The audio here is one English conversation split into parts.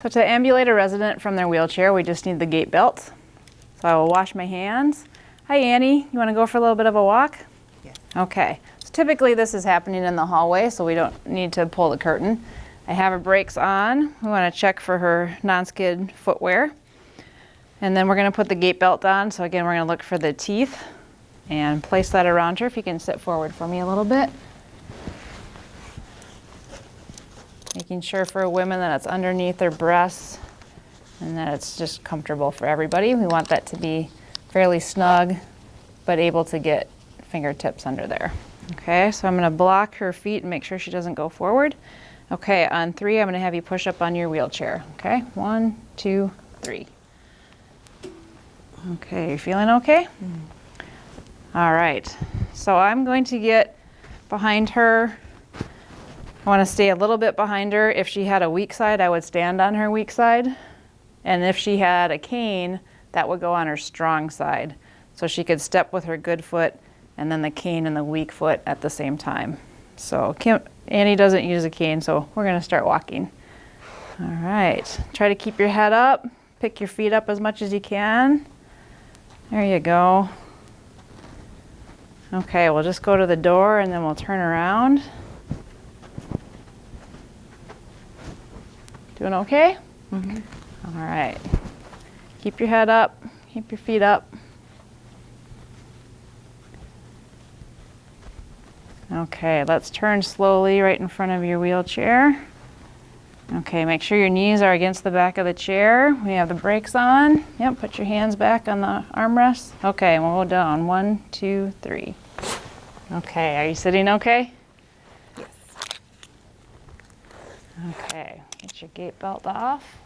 So to ambulate a resident from their wheelchair, we just need the gait belt. So I will wash my hands. Hi Annie, you want to go for a little bit of a walk? Yes. Okay. So typically this is happening in the hallway, so we don't need to pull the curtain. I have her brakes on. We want to check for her non-skid footwear. And then we're going to put the gait belt on. So again, we're going to look for the teeth and place that around her. If you can sit forward for me a little bit. Making sure for women that it's underneath their breasts and that it's just comfortable for everybody. We want that to be fairly snug, but able to get fingertips under there. Okay, so I'm gonna block her feet and make sure she doesn't go forward. Okay, on three, I'm gonna have you push up on your wheelchair. Okay, one, two, three. Okay, you feeling okay? Mm. All right, so I'm going to get behind her. I want to stay a little bit behind her. If she had a weak side, I would stand on her weak side. And if she had a cane, that would go on her strong side. So she could step with her good foot and then the cane and the weak foot at the same time. So Annie doesn't use a cane, so we're going to start walking. All right, try to keep your head up. Pick your feet up as much as you can. There you go. Okay, we'll just go to the door and then we'll turn around. Doing okay? Mm-hmm. All right. Keep your head up, keep your feet up. Okay, let's turn slowly right in front of your wheelchair. Okay, make sure your knees are against the back of the chair. We have the brakes on. Yep, put your hands back on the armrest. Okay, we'll go down. One, two, three. Okay, are you sitting okay? Okay, get your gait belt off.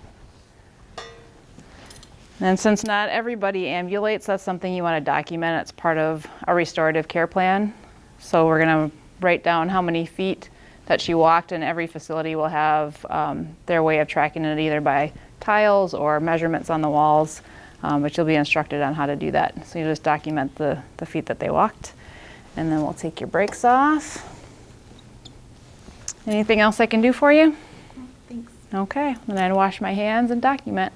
And since not everybody ambulates, that's something you want to document. It's part of a restorative care plan. So we're going to write down how many feet that she walked, and every facility will have um, their way of tracking it either by tiles or measurements on the walls, um, but you'll be instructed on how to do that. So you just document the, the feet that they walked. And then we'll take your brakes off. Anything else I can do for you? Thanks. Okay, then wash my hands and document.